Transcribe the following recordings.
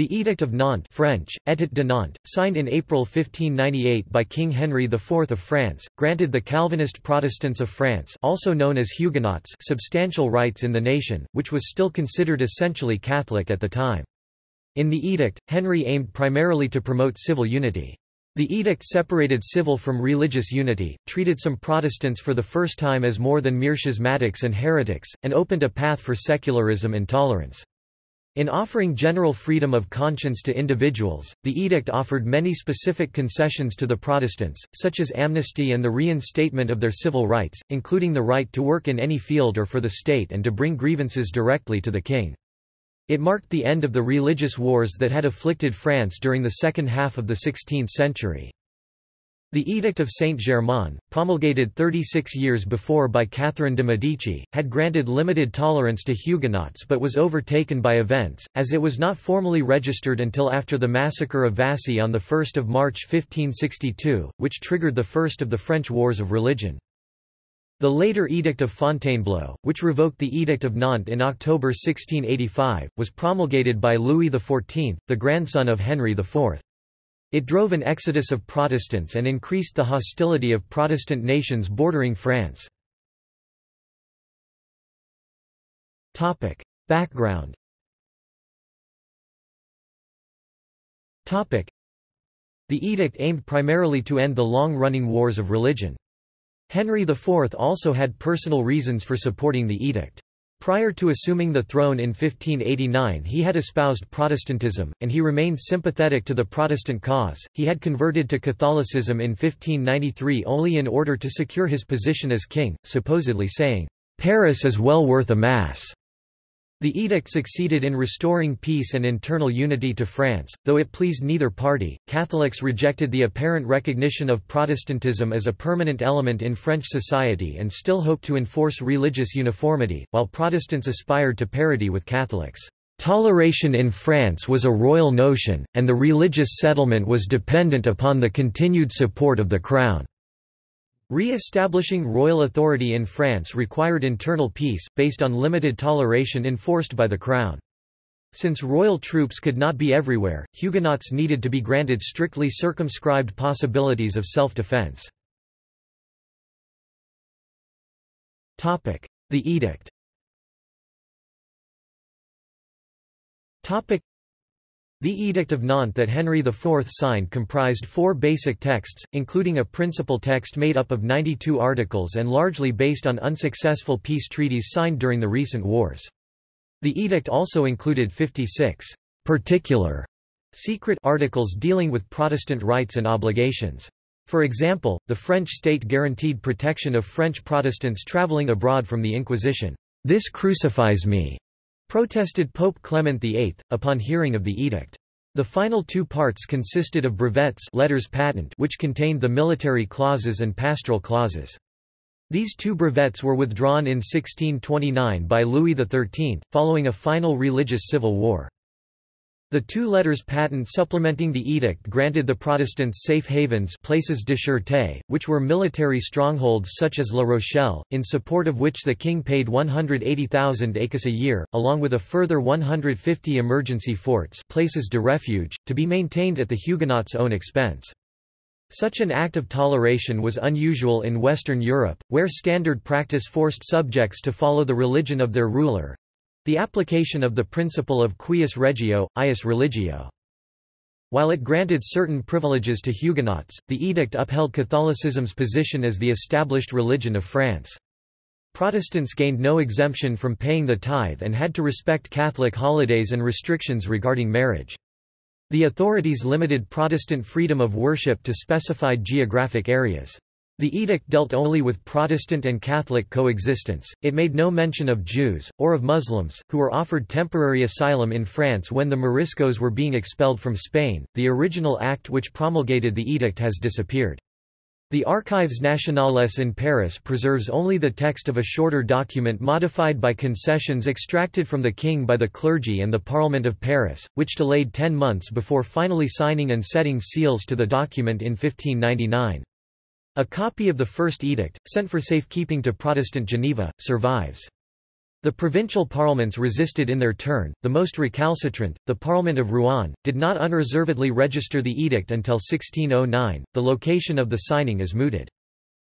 The Edict of Nantes French, Édit de Nantes, signed in April 1598 by King Henry IV of France, granted the Calvinist Protestants of France also known as Huguenots substantial rights in the nation, which was still considered essentially Catholic at the time. In the edict, Henry aimed primarily to promote civil unity. The edict separated civil from religious unity, treated some Protestants for the first time as more than mere schismatics and heretics, and opened a path for secularism and tolerance. In offering general freedom of conscience to individuals, the edict offered many specific concessions to the Protestants, such as amnesty and the reinstatement of their civil rights, including the right to work in any field or for the state and to bring grievances directly to the king. It marked the end of the religious wars that had afflicted France during the second half of the 16th century. The Edict of Saint-Germain, promulgated 36 years before by Catherine de' Medici, had granted limited tolerance to Huguenots but was overtaken by events, as it was not formally registered until after the massacre of Vassy on 1 March 1562, which triggered the first of the French Wars of Religion. The later Edict of Fontainebleau, which revoked the Edict of Nantes in October 1685, was promulgated by Louis XIV, the grandson of Henry IV. It drove an exodus of Protestants and increased the hostility of Protestant nations bordering France. Background The edict aimed primarily to end the long-running wars of religion. Henry IV also had personal reasons for supporting the edict. Prior to assuming the throne in 1589 he had espoused Protestantism, and he remained sympathetic to the Protestant cause. He had converted to Catholicism in 1593 only in order to secure his position as king, supposedly saying, "'Paris is well worth a mass'". The edict succeeded in restoring peace and internal unity to France, though it pleased neither party. Catholics rejected the apparent recognition of Protestantism as a permanent element in French society and still hoped to enforce religious uniformity, while Protestants aspired to parity with Catholics. Toleration in France was a royal notion, and the religious settlement was dependent upon the continued support of the Crown. Re-establishing royal authority in France required internal peace, based on limited toleration enforced by the crown. Since royal troops could not be everywhere, Huguenots needed to be granted strictly circumscribed possibilities of self-defense. The edict the Edict of Nantes that Henry IV signed comprised four basic texts, including a principal text made up of 92 articles and largely based on unsuccessful peace treaties signed during the recent wars. The edict also included 56 particular secret articles dealing with Protestant rights and obligations. For example, the French state guaranteed protection of French Protestants traveling abroad from the Inquisition. This crucifies me, protested Pope Clement VIII, upon hearing of the edict. The final two parts consisted of brevets letters patent which contained the military clauses and pastoral clauses. These two brevets were withdrawn in 1629 by Louis XIII, following a final religious civil war. The two letters patent supplementing the edict granted the Protestants safe havens places de sûreté, which were military strongholds such as La Rochelle, in support of which the king paid 180,000 écus a year, along with a further 150 emergency forts places de refuge, to be maintained at the Huguenots' own expense. Such an act of toleration was unusual in Western Europe, where standard practice forced subjects to follow the religion of their ruler, the application of the principle of cuius regio, eius religio. While it granted certain privileges to Huguenots, the edict upheld Catholicism's position as the established religion of France. Protestants gained no exemption from paying the tithe and had to respect Catholic holidays and restrictions regarding marriage. The authorities limited Protestant freedom of worship to specified geographic areas. The edict dealt only with Protestant and Catholic coexistence, it made no mention of Jews, or of Muslims, who were offered temporary asylum in France when the Moriscos were being expelled from Spain. The original act which promulgated the edict has disappeared. The Archives nationales in Paris preserves only the text of a shorter document modified by concessions extracted from the king by the clergy and the Parliament of Paris, which delayed ten months before finally signing and setting seals to the document in 1599. A copy of the first edict, sent for safekeeping to Protestant Geneva, survives. The provincial parliaments resisted in their turn, the most recalcitrant, the Parliament of Rouen, did not unreservedly register the edict until 1609. The location of the signing is mooted.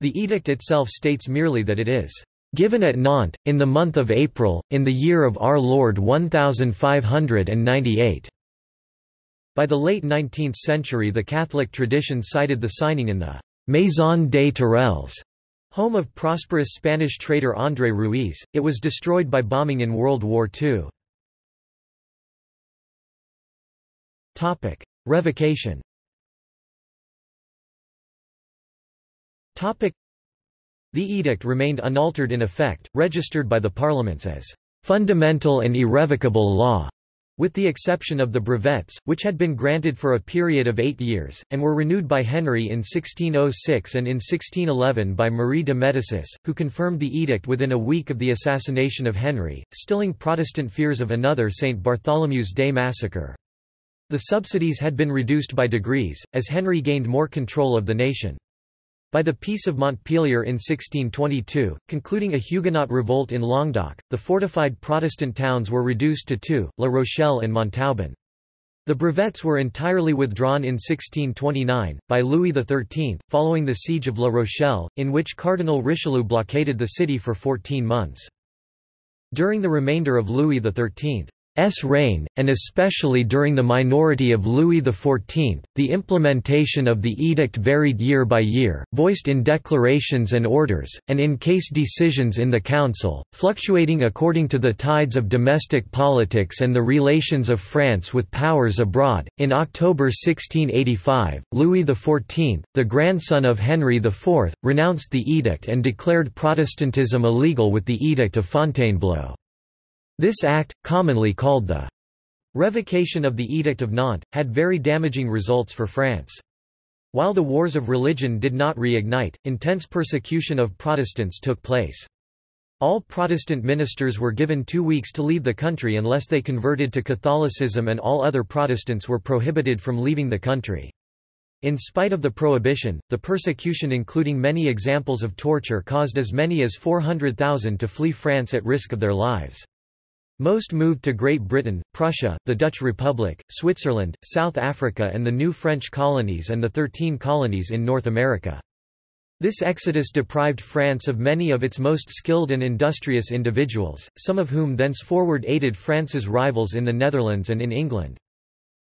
The edict itself states merely that it is given at Nantes, in the month of April, in the year of our Lord 1598. By the late 19th century the Catholic tradition cited the signing in the Maison des Tourelles Home of prosperous Spanish trader André Ruiz, it was destroyed by bombing in World War II. Revocation The edict remained unaltered in effect, registered by the parliaments as fundamental and irrevocable law. With the exception of the brevets, which had been granted for a period of eight years, and were renewed by Henry in 1606 and in 1611 by Marie de Médicis, who confirmed the edict within a week of the assassination of Henry, stilling Protestant fears of another St. Bartholomew's Day massacre. The subsidies had been reduced by degrees, as Henry gained more control of the nation. By the Peace of Montpellier in 1622, concluding a Huguenot revolt in Languedoc, the fortified Protestant towns were reduced to two, La Rochelle and Montauban. The brevets were entirely withdrawn in 1629, by Louis XIII, following the siege of La Rochelle, in which Cardinal Richelieu blockaded the city for 14 months. During the remainder of Louis XIII, S reign, and especially during the minority of Louis XIV, the implementation of the edict varied year by year, voiced in declarations and orders, and in case decisions in the Council, fluctuating according to the tides of domestic politics and the relations of France with powers abroad. In October 1685, Louis XIV, the grandson of Henry IV, renounced the edict and declared Protestantism illegal with the Edict of Fontainebleau. This act, commonly called the Revocation of the Edict of Nantes, had very damaging results for France. While the wars of religion did not reignite, intense persecution of Protestants took place. All Protestant ministers were given two weeks to leave the country unless they converted to Catholicism and all other Protestants were prohibited from leaving the country. In spite of the prohibition, the persecution including many examples of torture caused as many as 400,000 to flee France at risk of their lives. Most moved to Great Britain, Prussia, the Dutch Republic, Switzerland, South Africa and the new French colonies and the Thirteen Colonies in North America. This exodus deprived France of many of its most skilled and industrious individuals, some of whom thenceforward aided France's rivals in the Netherlands and in England.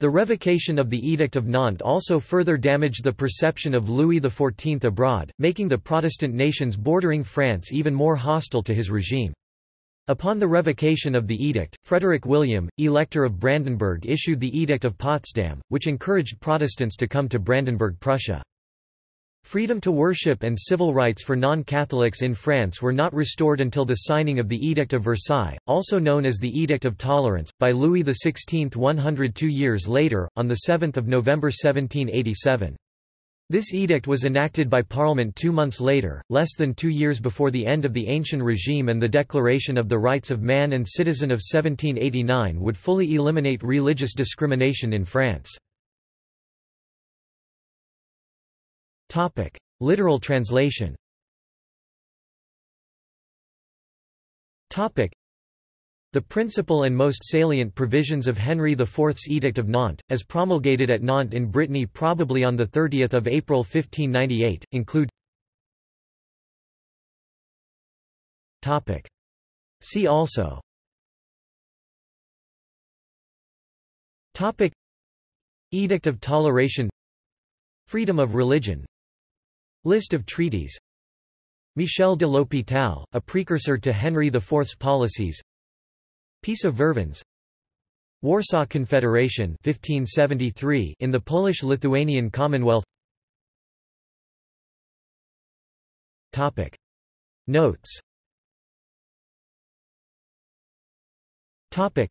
The revocation of the Edict of Nantes also further damaged the perception of Louis XIV abroad, making the Protestant nations bordering France even more hostile to his regime. Upon the revocation of the edict, Frederick William, Elector of Brandenburg issued the Edict of Potsdam, which encouraged Protestants to come to Brandenburg Prussia. Freedom to worship and civil rights for non-Catholics in France were not restored until the signing of the Edict of Versailles, also known as the Edict of Tolerance, by Louis XVI 102 years later, on 7 November 1787. This edict was enacted by Parliament two months later, less than two years before the end of the Ancien regime and the Declaration of the Rights of Man and Citizen of 1789 would fully eliminate religious discrimination in France. Literal translation the principal and most salient provisions of Henry IV's Edict of Nantes, as promulgated at Nantes in Brittany probably on 30 April 1598, include See also Edict of Toleration Freedom of religion List of treaties Michel de l'Hôpital, a precursor to Henry IV's policies Peace of Vervins. Warsaw Confederation 1573 in the Polish-Lithuanian Commonwealth. Topic. Notes. Topic.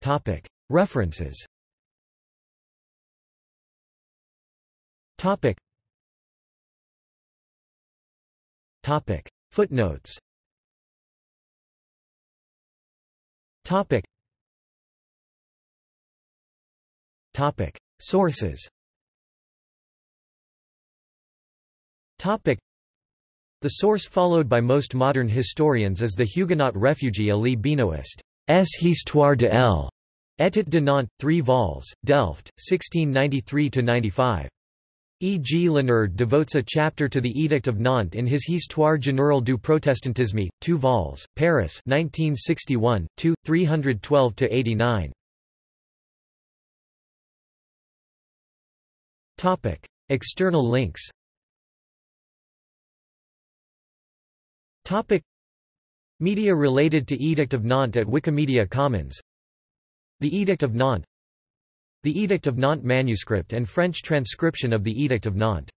Topic. References. Topic. Topic. Footnotes Topic. Topic. Sources Topic. The source followed by most modern historians is the Huguenot refugee Élie Benoist. S. Histoire de l'Édit de Nantes, 3 vols, Delft, 1693–95. E. G. Léonard devotes a chapter to the Edict of Nantes in his Histoire générale du protestantisme, 2 vols, Paris 1961, 2, 312–89. External links Media related to Edict of Nantes at Wikimedia Commons The Edict of Nantes The Edict of Nantes manuscript and French transcription of the Edict of Nantes